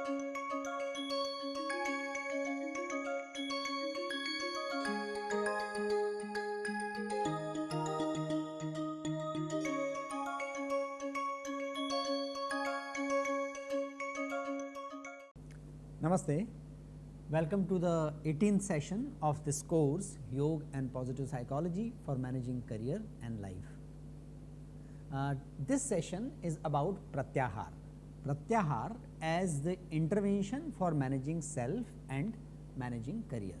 Namaste. Welcome to the 18th session of this course Yoga and Positive Psychology for Managing Career and Life. Uh, this session is about Pratyahar. Pratyahar as the intervention for managing self and managing career.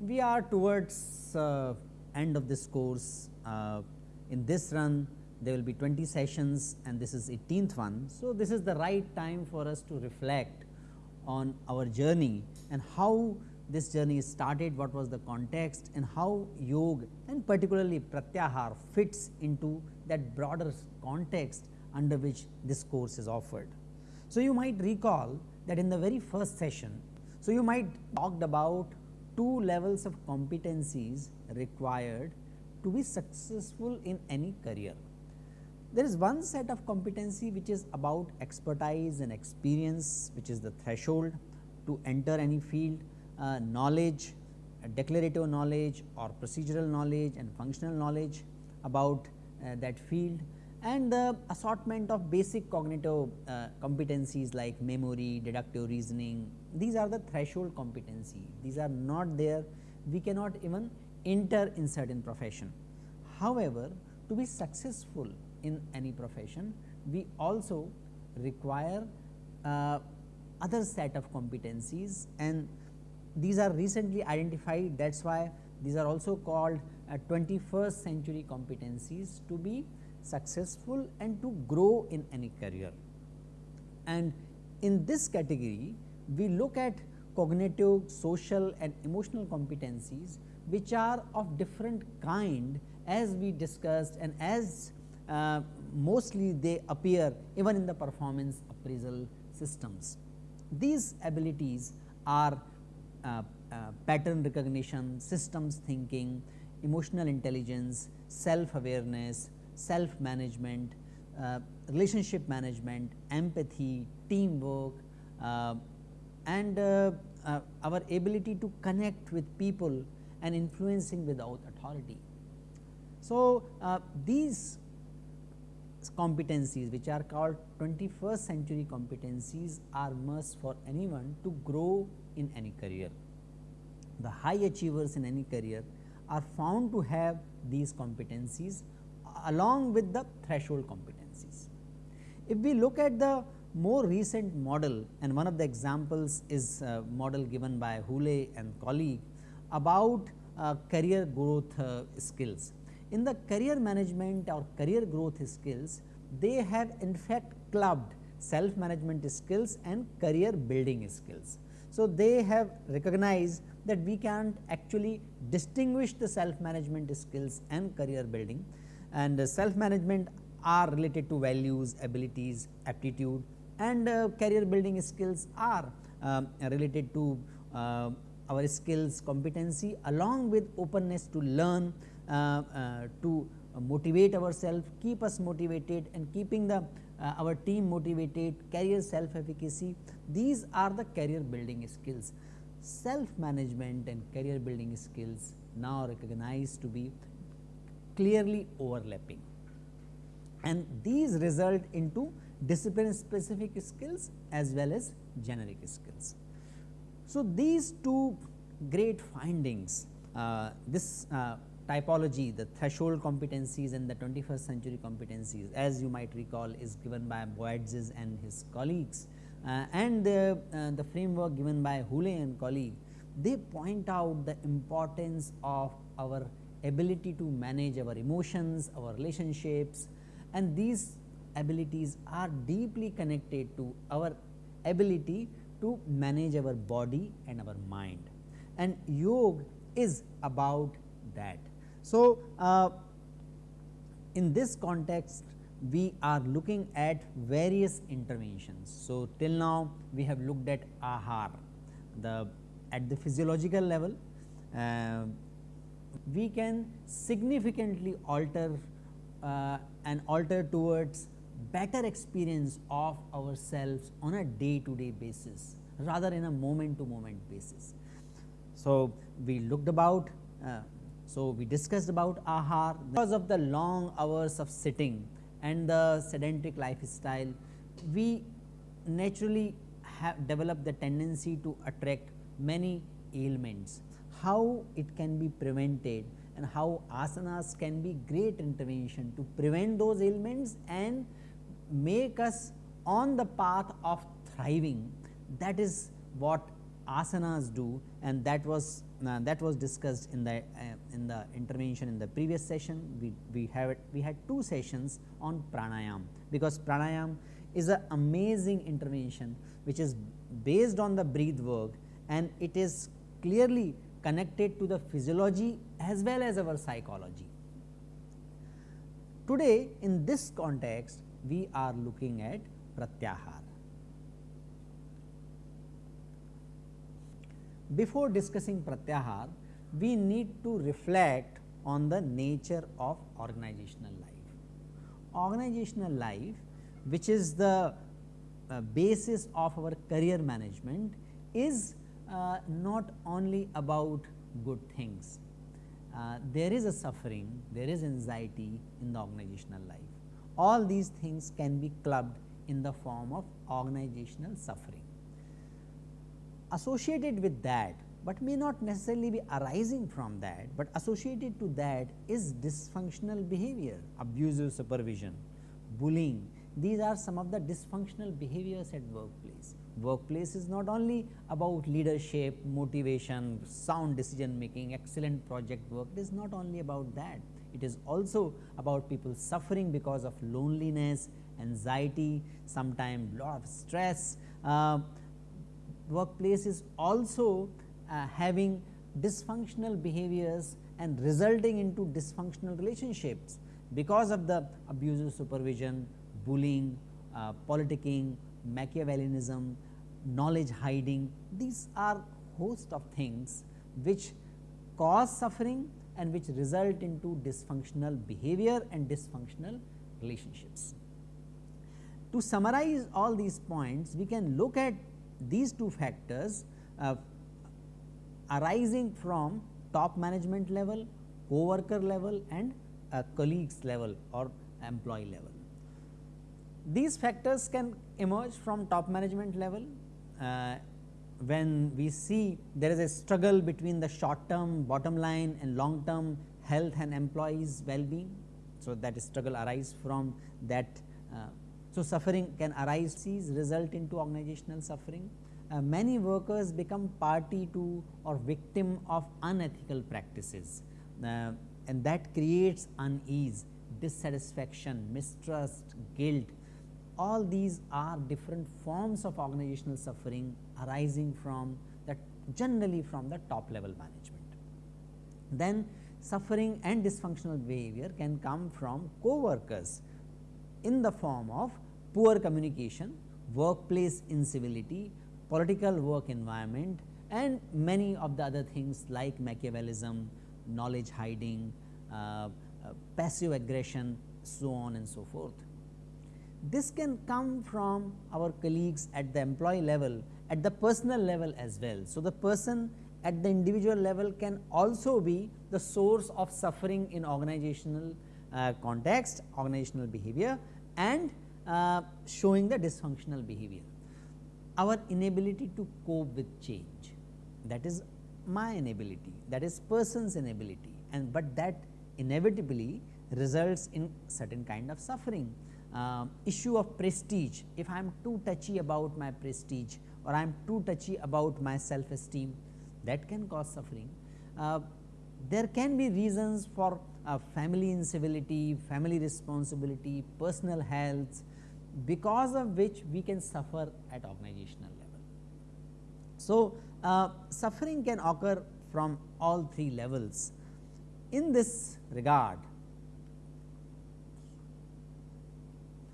We are towards uh, end of this course. Uh, in this run there will be 20 sessions and this is 18th one. So, this is the right time for us to reflect on our journey and how this journey started, what was the context and how yoga and particularly pratyahar fits into that broader context under which this course is offered. So, you might recall that in the very first session, so you might talked about two levels of competencies required to be successful in any career. There is one set of competency which is about expertise and experience which is the threshold to enter any field, uh, knowledge, declarative knowledge or procedural knowledge and functional knowledge about uh, that field and the assortment of basic cognitive uh, competencies like memory, deductive reasoning, these are the threshold competency, these are not there, we cannot even enter in certain profession. However, to be successful in any profession, we also require uh, other set of competencies and these are recently identified that is why these are also called uh, 21st century competencies to be successful and to grow in any career. And in this category we look at cognitive, social and emotional competencies which are of different kind as we discussed and as uh, mostly they appear even in the performance appraisal systems. These abilities are uh, uh, pattern recognition, systems thinking, emotional intelligence, self awareness, self management, uh, relationship management, empathy, teamwork uh, and our ability to connect with people and influencing without authority. So, these competencies which are called 21st century competencies are must for anyone to grow in any career. The high achievers in any career are found to have these competencies along with the threshold competencies. If we look at the more recent model and one of the examples is a model given by Hooley and colleague about uh, career growth uh, skills in the career management or career growth skills, they have in fact clubbed self management skills and career building skills. So, they have recognized that we can't actually distinguish the self management skills and career building. And uh, self management are related to values, abilities, aptitude and uh, career building skills are uh, related to uh, our skills competency along with openness to learn uh, uh, to motivate ourselves, keep us motivated and keeping the uh, our team motivated, career self efficacy, these are the career building skills. Self management and career building skills now recognized to be clearly overlapping and these result into discipline specific skills as well as generic skills. So, these two great findings uh, this uh, typology the threshold competencies and the 21st century competencies as you might recall is given by Boyatzis and his colleagues uh, and the, uh, the framework given by Hooley and colleague they point out the importance of our ability to manage our emotions, our relationships and these abilities are deeply connected to our ability to manage our body and our mind and yoga is about that. So, uh, in this context we are looking at various interventions. So, till now we have looked at ahar the at the physiological level uh, we can significantly alter uh, and alter towards better experience of ourselves on a day to day basis rather in a moment to moment basis. So, we looked about uh, so we discussed about ahar because of the long hours of sitting and the sedentary lifestyle we naturally have developed the tendency to attract many ailments. How it can be prevented and how asanas can be great intervention to prevent those ailments and make us on the path of thriving that is what asanas do and that was uh, that was discussed in the uh, in the intervention in the previous session we we have it, we had two sessions on pranayam because pranayam is an amazing intervention which is based on the breathe work and it is clearly connected to the physiology as well as our psychology. Today in this context we are looking at pratyahar. Before discussing pratyahar, we need to reflect on the nature of organizational life. Organizational life which is the uh, basis of our career management is uh, not only about good things. Uh, there is a suffering, there is anxiety in the organizational life. All these things can be clubbed in the form of organizational suffering. Associated with that, but may not necessarily be arising from that, but associated to that is dysfunctional behavior, abusive supervision, bullying, these are some of the dysfunctional behaviors at workplace. Workplace is not only about leadership, motivation, sound decision making, excellent project work, it is not only about that. It is also about people suffering because of loneliness, anxiety, sometimes lot of stress. Uh, workplace is also uh, having dysfunctional behaviors and resulting into dysfunctional relationships because of the abusive supervision, bullying, uh, politicking, Machiavellianism, knowledge hiding, these are host of things which cause suffering and which result into dysfunctional behavior and dysfunctional relationships. To summarize all these points, we can look at these two factors uh, arising from top management level, co-worker level and uh, colleagues level or employee level. These factors can emerge from top management level uh, when we see there is a struggle between the short term bottom line and long term health and employees well being. So, that struggle arises from that. Uh, so, suffering can arise sees result into organizational suffering. Uh, many workers become party to or victim of unethical practices uh, and that creates unease, dissatisfaction, mistrust, guilt all these are different forms of organizational suffering arising from that generally from the top level management. Then suffering and dysfunctional behavior can come from co-workers in the form of poor communication, workplace incivility, political work environment and many of the other things like Machiavellism, knowledge hiding, uh, uh, passive aggression, so on and so forth. This can come from our colleagues at the employee level, at the personal level as well. So, the person at the individual level can also be the source of suffering in organizational uh, context, organizational behavior and uh, showing the dysfunctional behavior. Our inability to cope with change that is my inability that is person's inability and but that inevitably results in certain kind of suffering uh, issue of prestige, if I am too touchy about my prestige or I am too touchy about my self esteem that can cause suffering. Uh, there can be reasons for uh, family incivility, family responsibility, personal health because of which we can suffer at organizational level. So, uh, suffering can occur from all three levels. In this regard,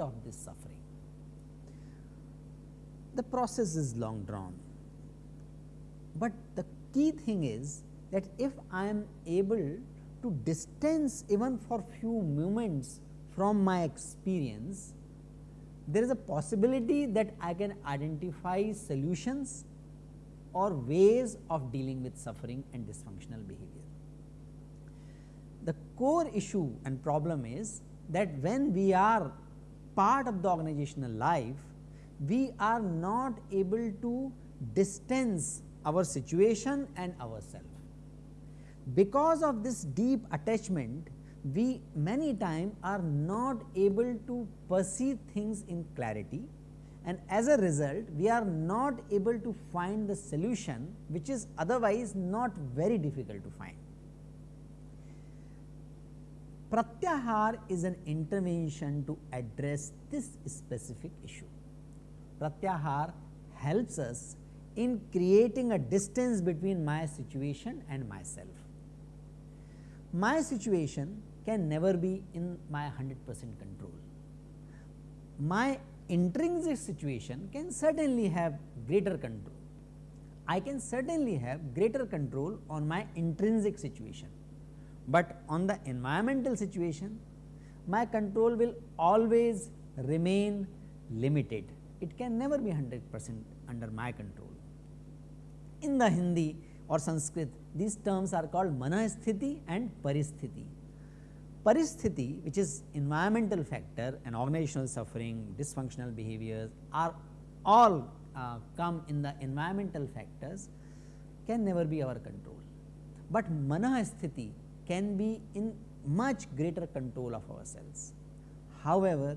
of this suffering. The process is long drawn, but the key thing is that if I am able to distance even for few moments from my experience, there is a possibility that I can identify solutions or ways of dealing with suffering and dysfunctional behavior. The core issue and problem is that when we are part of the organizational life, we are not able to distance our situation and ourselves. Because of this deep attachment, we many times are not able to perceive things in clarity and as a result we are not able to find the solution which is otherwise not very difficult to find. Pratyahar is an intervention to address this specific issue. Pratyahar helps us in creating a distance between my situation and myself. My situation can never be in my 100 percent control. My intrinsic situation can certainly have greater control. I can certainly have greater control on my intrinsic situation, but on the environmental situation my control will always remain limited. It can never be 100 percent under my control. In the Hindi or Sanskrit, these terms are called manasthiti and paristhiti. Paristhiti, which is environmental factor and organizational suffering, dysfunctional behaviors are all uh, come in the environmental factors can never be our control. But manasthiti can be in much greater control of ourselves. However,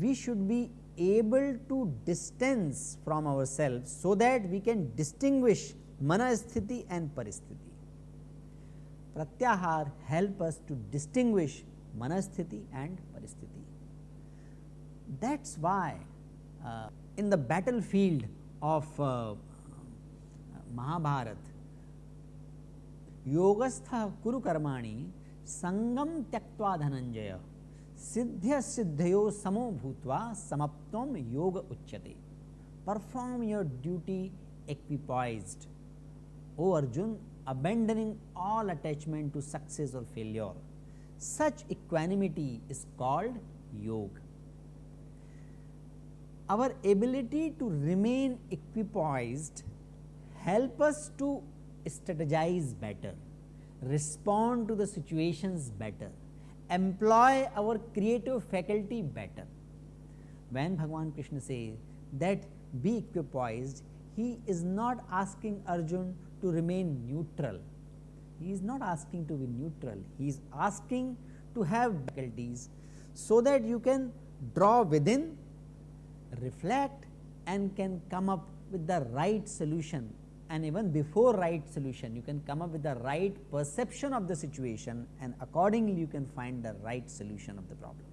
we should be able to distance from ourselves so that we can distinguish manasthiti and paristhiti. Pratyahar help us to distinguish manasthiti and paristhiti. That is why uh, in the battlefield of uh, Mahabharat, Yogastha Kuru Karmani Sangam Tyaktva Dhananjaya Siddhya Siddhayo Samo Bhutva Samaptam Yoga Uchyate. Perform your duty equipoised O Arjun, abandoning all attachment to success or failure. Such equanimity is called yoga. Our ability to remain equipoised help us to strategize better, respond to the situations better, employ our creative faculty better. When Bhagavan Krishna says that be equipoised, he is not asking Arjun to remain neutral. He is not asking to be neutral, he is asking to have faculties so that you can draw within, reflect and can come up with the right solution and even before right solution you can come up with the right perception of the situation and accordingly you can find the right solution of the problem.